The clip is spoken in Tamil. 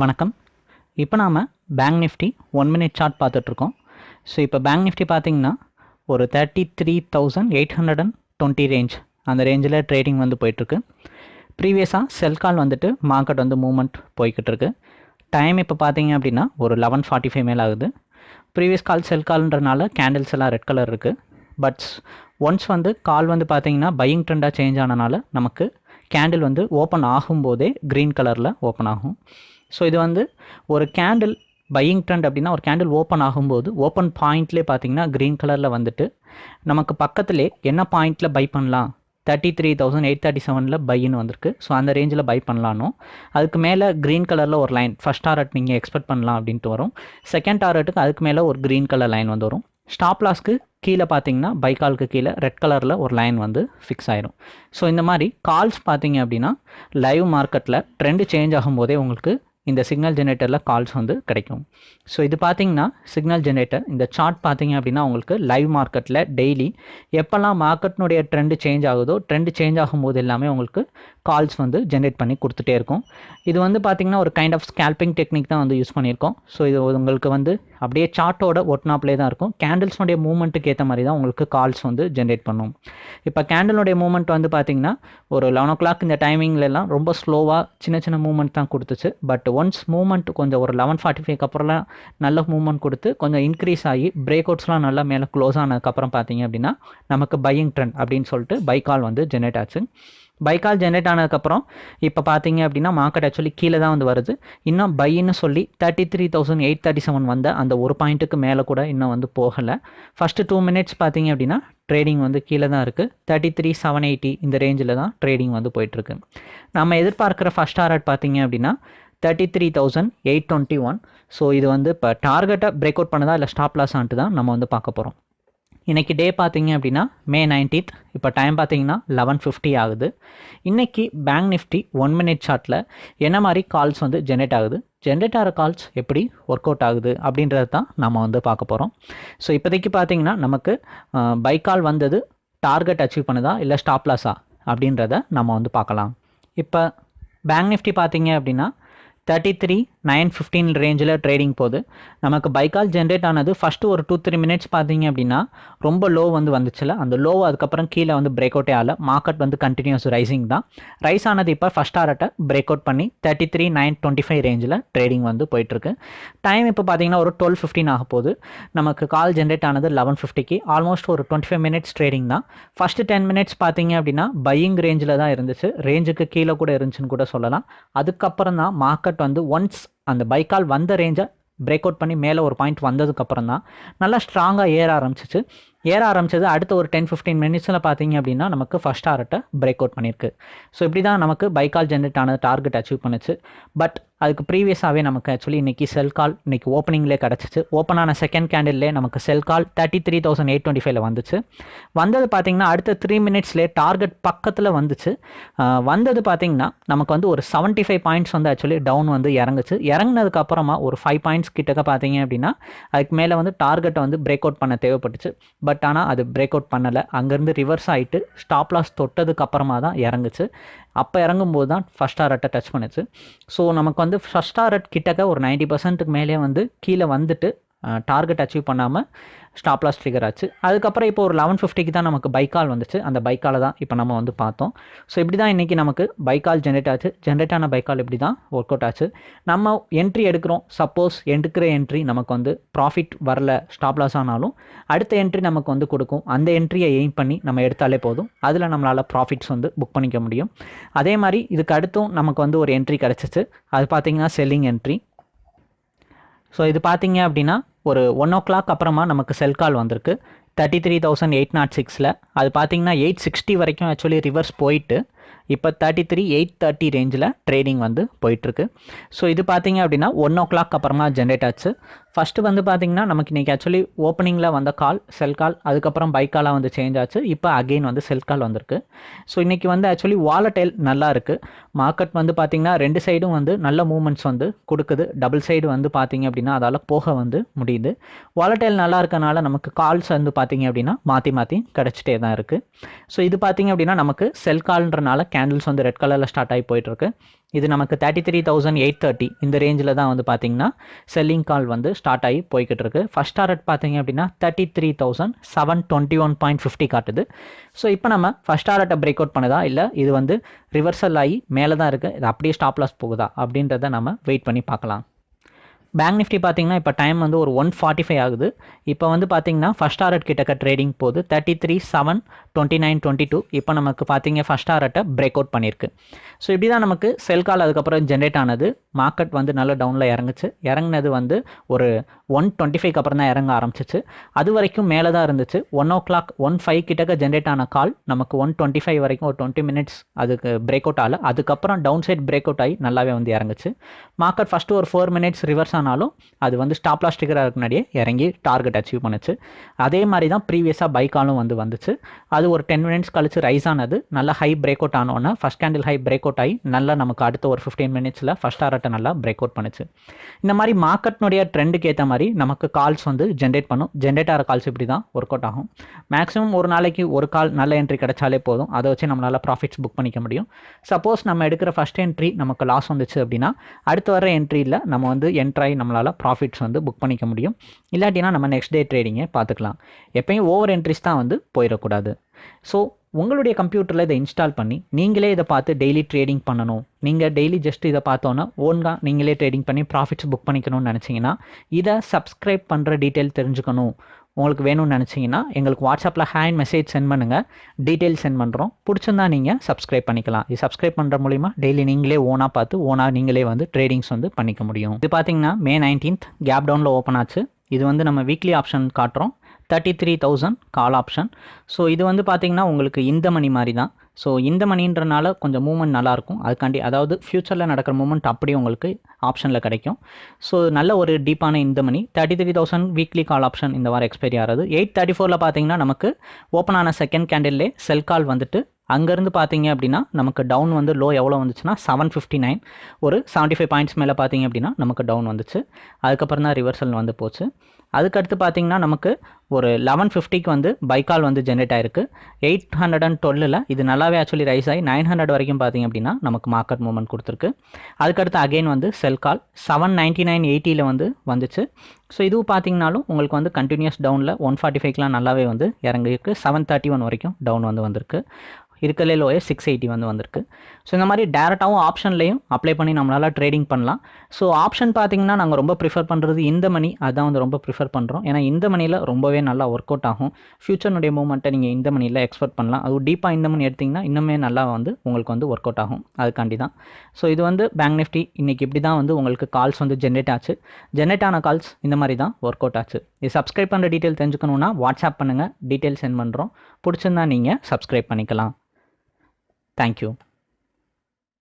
வணக்கம். இப்போ நாம் bank nifty one minute chart பார்த்துட்ருக்கோம் ஸோ இப்போ பேங்க் நிஃப்டி பார்த்தீங்கன்னா ஒரு thirty three thousand eight hundred and twenty range அந்த ரேஞ்சில் ட்ரேடிங் வந்து போயிட்டுருக்கு. ப்ரீவியஸாக செல் கால் வந்துட்டு மார்க்கெட் வந்து மூவ்மெண்ட் போய்கிட்டு இருக்கு. டைம் இப்போ பார்த்தீங்க அப்படின்னா ஒரு லெவன் ஃபார்ட்டி ஃபைவ் மேல் ஆகுது. ப்ரீவியஸ் கால் செல் கால்ன்றனால கேண்டில்ஸ் எல்லாம் ரெட் கலர் இருக்குது பட் ஒன்ஸ் வந்து கால் வந்து பார்த்தீங்கன்னா பையிங் ட்ரெண்டாக சேஞ்ச் ஆனனால நமக்கு கேண்டில் வந்து ஓப்பன் ஆகும்போதே க்ரீன் கலரில் ஓப்பன் ஆகும். ஸோ இது வந்து ஒரு கேண்டில் பையிங் ட்ரெண்ட் அப்படின்னா ஒரு கேண்டில் ஓப்பன் ஆகும்போது ஓப்பன் பாயிண்ட்லேயே பார்த்தீங்கன்னா க்ரீன் கலரில் வந்துட்டு நமக்கு பக்கத்துலேயே என்ன பாயிண்ட்டில் பை பண்ணலாம்? Thirty three thousand eight thirty செவனில் பைன்னு வந்திருக்கு. ஸோ அந்த ரேஞ்சில் பை பண்ணலானோ அதுக்கு மேலே க்ரீன் கலரில் ஒரு லைன் ஃபஸ்ட் டாரட் நீங்கள் எக்ஸ்பெக்ட் பண்ணலாம் அப்படின்ட்டு வரும். செகண்ட் டாரட்டுக்கு அதுக்கு மேலே ஒரு க்ரீன் கலர் லைன் வந்து வரும். ஸ்டாப் லாஸ்க்கு கீழே பார்த்தீங்கன்னா பைக்காலுக்கு கீழே ரெட் கலரில் ஒரு லைன் வந்து ஃபிக்ஸ் ஆயிரும். ஸோ இந்த மாதிரி கால்ஸ் பார்த்தீங்க அப்படின்னா லைவ் மார்க்கெட்டில் ட்ரெண்டு சேஞ்ச் ஆகும்போதே உங்களுக்கு இந்த சிக்னல் ஜெனரேட்டரில் கால்ஸ் வந்து கிடைக்கும். ஸோ இது பார்த்தீங்கன்னா சிக்னல் ஜெனரேட்டர் இந்த சார்ட் பார்த்தீங்க அப்படின்னா உங்களுக்கு லைவ் மார்க்கெட்டில் டெய்லி எப்போல்லாம் மார்க்கெட்னுடைய ட்ரெண்டு சேஞ்ச் ஆகுதோ ட்ரெண்டு சேஞ்ச் ஆகும்போது எல்லாமே உங்களுக்கு கால்ஸ் வந்து ஜென்ரேட் பண்ணி கொடுத்துட்டே இருக்கும். இது வந்து பார்த்திங்கன்னா ஒரு கைண்ட் ஆஃப் ஸ்கேல்பிங் டெக்னிக் தான் வந்து யூஸ் பண்ணியிருக்கோம். ஸோ இது உங்களுக்கு வந்து அப்படியே சார்ட்டோட ஒட்னாப்லே தான் இருக்கும். கேண்டில்ஸ்னுடைய மூமெண்ட்டுக்கு ஏற்ற மாதிரி தான் உங்களுக்கு கால்ஸ் வந்து ஜென்ரேட் பண்ணும். இப்போ கேண்டிலுடைய மூமெண்ட் வந்து பார்த்தீங்கன்னா ஒரு லெவன் ஓ கிளாக் இந்த டைமிங்லலாம் ரொம்ப ஸ்லோவாக சின்ன சின்ன மூமெண்ட் தான் கொடுத்துச்சு. பட் ஒன்ஸ் மூமெண்ட் கொஞ்சம் ஒரு லெவன் ஃபார்ட்டி ஃபைவ்க்கு அப்புறம்லாம் நல்ல மூமெண்ட் கொடுத்து கொஞ்சம் இன்க்ரீஸ் ஆகி பிரேக் அவுட்ஸ்லாம் நல்லா மேலே க்ளோஸ் ஆனதுக்கப்புறம் பார்த்தீங்க அப்படின்னா நமக்கு பையிங் ட்ரெண்ட் அப்படின்னு சொல்லிட்டு பை கால் வந்து ஜென்ரேட் ஆச்சு. பைக்கால் ஜென்ரேட் ஆனதுக்கப்புறம் இப்போ பார்த்தீங்க அப்படின்னா மார்க்கெட் ஆக்சுவலி கீழே தான் வந்து வருது. இன்னும் பையின்னு சொல்லி thirty three thousand eight thirty seven வந்த அந்த ஒரு பாயிண்ட்டுக்கு மேலே கூட இன்னும் வந்து போகலை. ஃபஸ்ட்டு டூ மினிட்ஸ் பார்த்தீங்க அப்படின்னா ட்ரேடிங் வந்து கீழே தான் இருக்குது தேர்ட்டி த்ரீ செவன் எயிட்டி இந்த ரேஞ்சில் தான் ட்ரேடிங் வந்து போயிட்டுருக்கு நம்ம எதிர்பார்க்குற ஃபஸ்ட் டாரட் பார்த்தீங்க அப்படின்னா thirty three thousand eight twenty one so இது வந்து இப்போ டார்கெட்டை பிரேக் அவுட் பண்ணதா இல்லை ஸ்டாப் லாஸ் ஆன்ட்டு தான் நம்ம வந்து பார்க்க போகிறோம் இன்றைக்கி டே பார்த்தீங்க அப்படின்னா மே நைன்டீன்த் இப்போ டைம் பார்த்தீங்கன்னா லெவன் ஃபிஃப்டி ஆகுது. இன்றைக்கி பேங்க் நிஃப்டி ஒன் மினிட் சார்ட்டில் என்ன மாதிரி கால்ஸ் வந்து ஜென்ரேட் ஆகுது? ஜென்ரேட் ஆகிற கால்ஸ் எப்படி ஒர்க் அவுட் ஆகுது? அப்படின்றத தான் நம்ம வந்து பார்க்க போகிறோம் ஸோ இப்போதைக்கு பார்த்தீங்கன்னா நமக்கு பை கால் வந்தது டார்கெட் அச்சீவ் பண்ணுதா இல்லை ஸ்டாப் லாஸா அப்படின்றத நம்ம வந்து பார்க்கலாம். இப்போ பேங்க் நிஃப்டி பார்த்தீங்க அப்படின்னா தேர்ட்டி த்ரீ நைன் ஃபிஃப்டீன் ரேஞ்சில் ட்ரேடிங் போகுது. நமக்கு பைக்கால் ஜென்ரேட் ஆனது ஃபஸ்ட்டு ஒரு டூ த்ரீ மினிட்ஸ் பார்த்தீங்க அப்படின்னா ரொம்ப லோ வந்து வந்துச்சுல. அந்த லோ அதுக்கப்புறம் கீழே வந்து பிரேக் அவுட்டே ஆகல. மார்க்கெட் வந்து கண்டினியூஸ் ரைசிங் தான். ரைஸ் ஆனது இப்போ ஃபஸ்ட் ஆர்ட்டை பிரேக் அவுட் பண்ணி thirty three nine twenty five ரேஞ்சில் ட்ரேடிங் வந்து போயிட்டுருக்கு. டைம் இப்போ பார்த்தீங்கன்னா ஒரு டுவெல் ஃபிஃப்டின் ஆக போகுது. நமக்கு கால் ஜென்ரேட் ஆனது லெவன் ஃபிஃப்டிக்கு ஆல்மோஸ்ட் ஒரு டுவெண்ட்டி ஃபைவ் மினிட்ஸ் ட்ரேடிங் தான். ஃபஸ்ட்டு டென் மினிட்ஸ் பார்த்தீங்க அப்படின்னா பையிங் ரேஞ்சில் தான் இருந்துச்சு. ரேஞ்சுக்கு கீழே கூட இருந்துச்சுன்னு கூட சொல்லலாம். அதுக்கப்புறம் தான் மார்க்கெட் வந்து ஒன்ஸ் அந்த பைக்கால் வந்த ரேஞ்சை பிரேக் அவுட் பண்ணி மேலே ஒரு பாயிண்ட் வந்ததுக்கப்புறம் தான் நல்லா ஸ்ட்ராங்காக ஏற ஆரம்பிச்சிச்சு. ஏற ஆரம்பிச்சது அடுத்த ஒரு டென் ஃபிஃப்டீன் மினிட்ஸில் பார்த்தீங்க அப்படின்னா நமக்கு ஃபஸ்ட் ஆர்ட்டை பிரேக் அவுட் பண்ணியிருக்கு. ஸோ இப்படி தான் நமக்கு பைக்கால் ஜென்ரேட் ஆன டார்கெட் அச்சீவ் பண்ணுச்சு. பட் அதுக்கு ப்ரீவியஸாகவே நமக்கு ஆக்சுவலி இன்றைக்கி செல் கால் இன்றைக்கி ஓப்பனிங்லேயே கிடச்சிச்சு. ஓப்பன் ஆன செகண்ட் கேண்டில்லே நமக்கு sell call thirty three thousand eight twenty ஃபைவ்ல வந்துச்சு. வந்தது பார்த்தீங்கன்னா அடுத்த த்ரீ மினிட்ஸ்லேயே டார்கெட் பக்கத்தில் வந்துச்சு. வந்தது பார்த்தீங்கன்னா நமக்கு வந்து ஒரு செவன்ட்டி ஃபைவ் பாயிண்ட்ஸ் வந்து ஆக்சுவலி டவுன் வந்து இறங்குச்சு. இறங்கினதுக்கப்புறமா ஒரு ஃபைவ் பாயிண்ட்ஸ் கிட்டக்க பார்த்தீங்க அப்படின்னா அதுக்கு மேலே வந்து டார்கெட்டை வந்து பிரேக் அவுட் பண்ண தேவைப்பட்டுச்சு. பட் ஆனால் அது பிரேக் அவுட் பண்ணலை. அங்கேருந்து ரிவர்ஸ் ஆகிட்டு ஸ்டாப் லாஸ் தொட்டதுக்கு அப்புறமா தான் இறங்குச்சு. அப்போ இறங்கும்போது தான் ஃபஸ்ட் டாரட்டை டச் பண்ணுச்சு. ஸோ நமக்கு வந்து ஃபஸ்ட் டாரட் கிட்டக்க ஒரு நைன்ட்டி பர்சன்ட்டுக்கு மேலே வந்து கீழே வந்துட்டு டார்கெட் அச்சீவ் பண்ணாமல் ஸ்டாப் லாஸ் ட்ரிகர் ஆச்சு. அதுக்கப்புறம் இப்போ ஒரு லெவன் ஃபிஃப்டிக்கு தான் நமக்கு பைக்கால் வந்துச்சு. அந்த பைக்கால் தான் இப்போ நம்ம வந்து பார்த்தோம். ஸோ இப்படி தான் இன்றைக்கி நமக்கு பைக்கால் ஜென்ரேட் ஆச்சு. ஜென்ரேட் ஆன பைக்கால் இப்படி தான் ஒர்க் அவுட் ஆச்சு. நம்ம என்ட்ரி எடுக்கிறோம். சப்போஸ் எடுக்கிற என்ட்ரி நமக்கு வந்து ப்ராஃபிட் வரல ஸ்டாப் லாஸ் ஆனாலும் அடுத்த என்ட்ரி நமக்கு வந்து கொடுக்கும். அந்த என்ட்ரியை எய்ம் பண்ணி நம்ம எடுத்தாலே போதும். அதில் நம்மளால் ப்ராஃபிட்ஸ் வந்து புக் பண்ணிக்க முடியும். அதே மாதிரி இதுக்கு அடுத்தும் நமக்கு வந்து ஒரு என்ட்ரி கிடச்சிச்சு. அது பார்த்திங்கன்னா செல்லிங் என்ட்ரி ஸோ இது பார்த்தீங்க அப்படின்னா ஒரு ஒன் ஓ கிளாக் அப்புறமா நமக்கு செல் கால் வந்திருக்கு. Thirty three thousand eight nought சிக்ஸில் அது பார்த்தீங்கன்னா எயிட் சிக்ஸ்டி வரைக்கும் ஆக்சுவலி ரிவர்ஸ் போயிட்டு இப்போ தேர்ட்டி த்ரீ எயிட் தேர்ட்டி ரேஞ்சில் ட்ரேடிங் வந்து போயிட்டுருக்கு ஸோ இது பார்த்தீங்க அப்படின்னா ஒன் ஓ கிளாக் அப்புறமா ஜென்ரேட் ஆச்சு. ஃபஸ்ட்டு வந்து பார்த்தீங்கன்னா நமக்கு இன்றைக்கி ஆக்சுவலி ஓப்பனிங்கில் வந்த கால் செல் கால் அதுக்கப்புறம் பை காலாக வந்து சேஞ்ச் ஆச்சு. இப்போ அகெயின் வந்து செல் கால் வந்திருக்கு. ஸோ இன்றைக்கி வந்து ஆக்சுவலி வாலட்டைல் நல்லா இருக்குது மார்க்கெட் வந்து பார்த்திங்கன்னா ரெண்டு சைடும் வந்து நல்ல மூமெண்ட்ஸ் வந்து கொடுக்குது. டபுள் சைடு வந்து பார்த்திங்க அப்படின்னா அதால் போக வந்து முடியுது. வாலட்டைல் நல்லா இருக்கனால நமக்கு கால்ஸ் வந்து பார்த்திங்க அப்படின்னா மாற்றி மாற்றி கிடச்சிட்டே தான் இருக்குது ஸோ இது பார்த்திங்க அப்படின்னா நமக்கு செல் கால்ன்றனால கேண்டில்ஸ் வந்து ரெட் கலரில் ஸ்டார்ட் ஆகி போயிட்டுருக்கு இது நமக்கு thirty three thousand eight thirty இந்த ரேஞ்சில் தான் வந்து பார்த்திங்கன்னா செல்லிங் கால் வந்து ஸ்டார்ட் ஆகி போய்கிட்டு இருக்கு ஃபஸ்ட் டாரட் பார்த்தீங்க அப்படின்னா thirty three thousand seven twenty one point fifty காட்டுது. ஸோ இப்போ நம்ம ஃபஸ்ட் டாரட்டை பிரேக் அவுட் பண்ணுதா? இல்லை இது வந்து ரிவர்சல் ஆகி மேலே தான் இருக்குது இது அப்படியே ஸ்டாப் லாஸ் போகுதா? அப்படின்றத நம்ம வெயிட் பண்ணி பார்க்கலாம். பேங்க் நிஃப்டி பார்த்தீங்கன்னா இப்போ டைம் வந்து ஒரு ஒன் ஃபார்ட்டி ஃபைவ் ஆகுது. இப்போ வந்து பார்த்தீங்கன்னா ஃபஸ்ட் டாரட் கிட்டக்க ட்ரேடிங் போகுது. Thirty three seven twenty nine twenty two இப்போ நமக்கு பார்த்தீங்க ஃபஸ்ட் டாரட்டை பிரேக் அவுட் பண்ணியிருக்கு ஸோ இப்படி தான் நமக்கு செல் கால் அதுக்கப்புறம் ஜென்ரேட் ஆனது. மார்க்கெட் வந்து நல்ல டவுனில் இறங்குச்சு. இறங்குனது வந்து ஒரு ஒன் டுவெண்ட்டி ஃபைவ் அப்புறம் தான் இறங்க ஆரம்பிச்சிச்சு. அது வரைக்கும் மேலே தான் இருந்துச்சு. One o'clock one five கிட்டக்க ஜென்ரேட் ஆன கால் நமக்கு ஒன் டுவெண்ட்டி ஃபைவ் வரைக்கும் ஒரு டுவெண்ட்டி மினிட்ஸ் அதுக்கு பிரேக் அவுட் ஆகல. அதுக்கப்புறம் டவுன் சைட் பிரேக் அவுட் ஆகி நல்லாவே வந்து இறங்குச்சு. மார்க்கெட் ஃபஸ்ட்டு ஒரு ஃபோர் மினிட்ஸ் ரிவர்ஸ் ஆன ஆனாலும் அது வந்து ஸ்டாப் லாஸ் ஸ்டிக்கராக முன்னாடியே இறங்கி டார்கெட் அச்சீவ் பண்ணுச்சு. அதே மாதிரி தான் ப்ரீவியஸாக பைக்காலும் வந்து வந்துச்சு. அது ஒரு டென் மினிட்ஸ் கழிச்சு ரைஸ் ஆனது நல்லா high break out ஆனோன்னா first candle high break out ஆகி நல்லா நமக்கு அடுத்த ஒரு ஃபிஃப்டீன் மினிட்ஸில் ஃபஸ்ட் ஆர்ட்டை நல்லா பிரேக் அவுட் பண்ணுச்சு. இந்த மாதிரி மார்க்கெட்னுடைய ட்ரெண்டுக்கு ஏற்ற மாதிரி நமக்கு கால்ஸ் வந்து ஜென்ரேட் பண்ணும். ஜென்ரேட் ஆகிற கால்ஸ் இப்படி தான் ஒர்க் அவுட் ஆகும். மேக்ஸிமம் ஒரு நாளைக்கு ஒரு கால் நல்ல என்ட்ரி கிடைச்சாலே போதும். அதை வச்சு நம்மளால் ப்ராஃபிட்ஸ் புக் பண்ணிக்க முடியும். சப்போஸ் நம்ம எடுக்கிற ஃபஸ்ட் என்ட்ரி நமக்கு லாஸ் வந்துச்சு அப்படின்னா அடுத்து வர என்ட்ரியில் நம்ம வந்து என்ட்ராய் நம்மளால் ப்ராஃபிட்ஸ் வந்து புக் பண்ணிக்க முடியும். இல்லாட்டினா நம்ம நெக்ஸ்ட் டே ட்ரேடிங்கை பார்த்துக்கலாம். எப்பயும் ஓவர் என்ட்ரிஸ் தான் வந்து போயிடக்கூடாது. ஸோ உங்களுடைய கம்ப்யூட்டரில் இதை இன்ஸ்டால் பண்ணி நீங்களே இதை பார்த்து டெய்லி ட்ரேடிங் பண்ணணும். நீங்கள் டெய்லி ஜஸ்ட் இதை பார்த்தோன்னா ஓன்காக நீங்களே ட்ரேடிங் பண்ணி ப்ராஃபிட்ஸ் புக் பண்ணிக்கணும்னு நினச்சிங்கன்னா இதை சப்ஸ்கிரைப் பண்ணுற டீட்டெயில் தெரிஞ்சுக்கணும். உங்களுக்கு வேணும்னு நினச்சிங்கன்னா எங்களுக்கு வாட்ஸ்அப்பில் ஹேண்ட் மெசேஜ் சென்ட் பண்ணுங்கள் டீட்டெயில் சென்ட் பண்ணுறோம் பிடிச்சிருந்தா நீங்கள் சப்ஸ்கிரைப் பண்ணிக்கலாம். இது சப்ஸ்கிரைப் பண்ணுற மூலிமா டெய்லி நீங்களே ஓனாக பார்த்து ஓனாக நீங்களே வந்து ட்ரேடிங்ஸ் வந்து பண்ணிக்க முடியும். இது பார்த்தீங்கன்னா மே நைன்டீன்த் கேப் டவுனில் ஓப்பன் ஆச்சு. இது வந்து நம்ம வீக்லி ஆப்ஷன் காட்டுறோம். Thirty three thousand call option so இது வந்து பார்த்திங்கன்னா உங்களுக்கு இந்த மணி மாதிரி தான் ஸோ இந்த மணின்றனால கொஞ்சம் மூமெண்ட் நல்லாயிருக்கும் அதுக்காண்டி அதாவது ஃப்யூச்சரில் நடக்கிற மூமெண்ட் அப்படியே உங்களுக்கு ஆப்ஷனில் கிடைக்கும். ஸோ நல்ல ஒரு டீப்பான இந்த money thirty three thousand weekly call option இந்த வாரம் எக்ஸ்பைரி ஆகிறது எயிட் தேர்ட்டி ஃபோரில் பார்த்தீங்கன்னா நமக்கு ஓப்பன் ஆன செகண்ட் கேண்டில்லே செல் கால் வந்துட்டு அங்கேருந்து பார்த்தீங்க அப்படின்னா நமக்கு டவுன் வந்து லோ எவ்வளோ வந்துச்சுன்னா செவன் ஃபிஃப்டி நைன் ஒரு செவன்ட்டி ஃபைவ் பாயிண்ட்ஸ் மேலே பார்த்தீங்க அப்படின்னா நமக்கு டவுன் வந்துச்சு. அதுக்கப்புறம் தான் ரிவர்சல் வந்து போச்சு. அதுக்கடுத்து பார்த்தீங்கன்னா நமக்கு ஒரு லெவன் ஃபிஃப்டிக்கு வந்து பைக்கால் வந்து ஜென்ரேட் ஆயிருக்கு. எயிட் ஹண்ட்ரட் அண்ட் டுவெல்லில் இது நல்லாவே ஆக்சுவலி ரைஸ் ஆகி நைன் ஹண்ட்ரட் வரைக்கும் பார்த்தீங்க அப்படின்னா நமக்கு மார்க்கெட் மூவ்மெண்ட் கொடுத்துருக்கு. அதுக்கடுத்து அகைன் வந்து sell call seven ninety nine எயிட்டியில் வந்து வந்துச்சு. ஸோ இதுவும் பார்த்தீங்கனாலும் உங்களுக்கு வந்து கண்டினியூஸ் டவுனில் ஒன் ஃபார்ட்டி ஃபைவ்க்கெலாம் நல்லாவே வந்து இறங்கிருக்கு செவன் தேர்ட்டி ஒன் வரைக்கும் டவுன் வந்து வந்திருக்கு. இருக்கலே லோயே சிக்ஸ் எயிட்டி வந்து வந்திருக்கு. ஸோ இந்த மாதிரி டேரெக்டாகவும் ஆப்ஷன்லையும் அப்ளை பண்ணி நம்மளால் ட்ரேடிங் பண்ணலாம். ஸோ ஆப்ஷன் பார்த்தீங்கன்னா நாங்கள் ரொம்ப ப்ரிஃபர் பண்ணுறது இந்த மணி அதுதான் வந்து ரொம்ப ப்ரிஃபர் பண்ணுறோம் ஏன்னா இந்த மணியில் ரொம்பவே நல்லா ஒர்க் அவுட் ஆகும். ஃபியூச்சர்னுடைய மூவ்மெண்ட்டை நீங்கள் இந்த மணியில் எக்ஸ்பெக்ட் பண்ணலாம். அது டீப்பாக இந்த மணி எடுத்திங்கன்னா இன்னுமே நல்லா வந்து உங்களுக்கு வந்து ஒர்க் அவுட் ஆகும். அதுக்காண்டி தான். ஸோ இது வந்து பேங்க் நிஃப்டி இன்றைக்கி இப்படி தான் வந்து உங்களுக்கு கால்ஸ் வந்து ஜென்ரேட் ஆச்சு. ஜென்ரேட் ஆன கால்ஸ் இந்த மாதிரி தான் ஒர்க் அவுட் ஆச்சு. இது சப்ஸ்கிரைப் பண்ணுற டீட்டெயில் தெரிஞ்சுக்கணுன்னா வாட்ஸ்அப் பண்ணுங்கள் டீட்டெயில் சென்ட் பண்ணுறோம் பிடிச்சிருந்தா நீங்கள் சப்ஸ்கிரைப் பண்ணிக்கலாம். தேங்க்யூ